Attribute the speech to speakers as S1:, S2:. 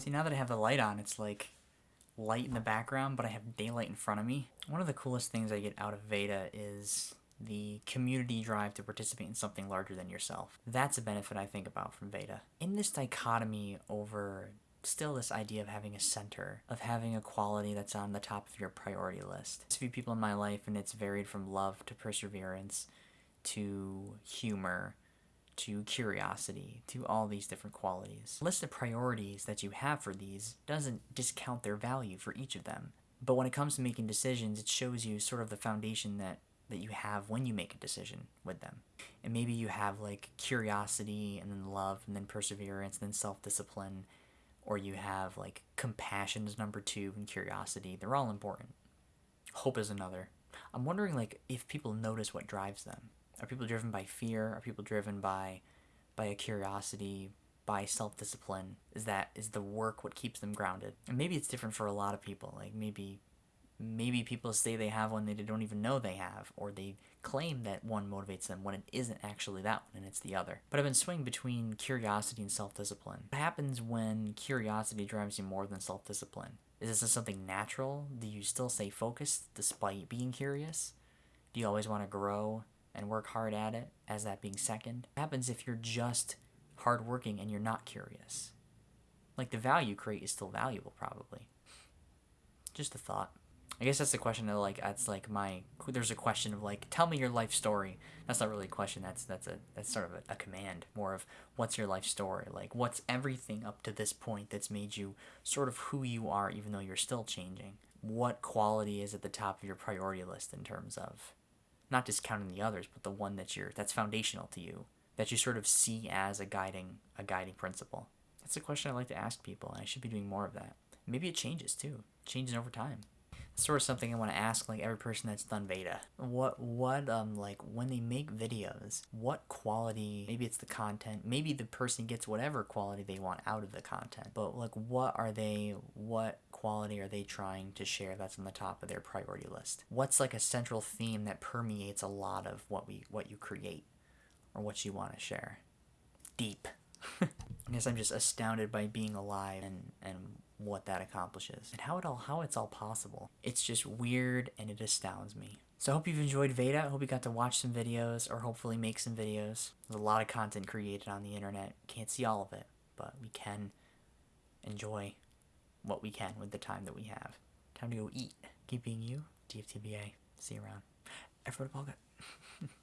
S1: See, now that I have the light on, it's like light in the background, but I have daylight in front of me. One of the coolest things I get out of Veda is the community drive to participate in something larger than yourself. That's a benefit I think about from Veda. In this dichotomy over still this idea of having a center, of having a quality that's on the top of your priority list. There's a few people in my life and it's varied from love to perseverance to humor to curiosity to all these different qualities. List of priorities that you have for these doesn't discount their value for each of them. But when it comes to making decisions, it shows you sort of the foundation that that you have when you make a decision with them. And maybe you have like curiosity and then love and then perseverance and then self-discipline or you have like compassion is number two and curiosity. They're all important. Hope is another. I'm wondering like if people notice what drives them. Are people driven by fear? Are people driven by by a curiosity, by self-discipline? Is that is the work what keeps them grounded? And maybe it's different for a lot of people. Like maybe maybe people say they have one they don't even know they have, or they claim that one motivates them when it isn't actually that one and it's the other. But I've been swinging between curiosity and self-discipline. What happens when curiosity drives you more than self-discipline? Is this something natural? Do you still stay focused despite being curious? Do you always want to grow and work hard at it as that being second? What happens if you're just hardworking and you're not curious? Like the value create is still valuable probably. Just a thought. I guess that's the question of like that's like my there's a question of like tell me your life story. That's not really a question. That's that's a that's sort of a, a, command. More of what's your life story? Like what's everything up to this point that's made you sort of who you are, even though you're still changing. What quality is at the top of your priority list in terms of not discounting the others, but the one that you're that's foundational to you that you sort of see as a guiding a guiding principle. That's a question I like to ask people, and I should be doing more of that. Maybe it changes too, changing over time sort of something I want to ask like every person that's done Veda. What what um like when they make videos, what quality maybe it's the content, maybe the person gets whatever quality they want out of the content. But like what are they what quality are they trying to share that's on the top of their priority list? What's like a central theme that permeates a lot of what we what you create or what you want to share? Deep. I guess I'm just astounded by being alive and and what that accomplishes and how it all how it's all possible. It's just weird and it astounds me. So I hope you've enjoyed Veda. I hope you got to watch some videos or hopefully make some videos. There's a lot of content created on the internet. Can't see all of it, but we can enjoy what we can with the time that we have. Time to go eat. Keep being you. DFTBA. See you around. Everybody,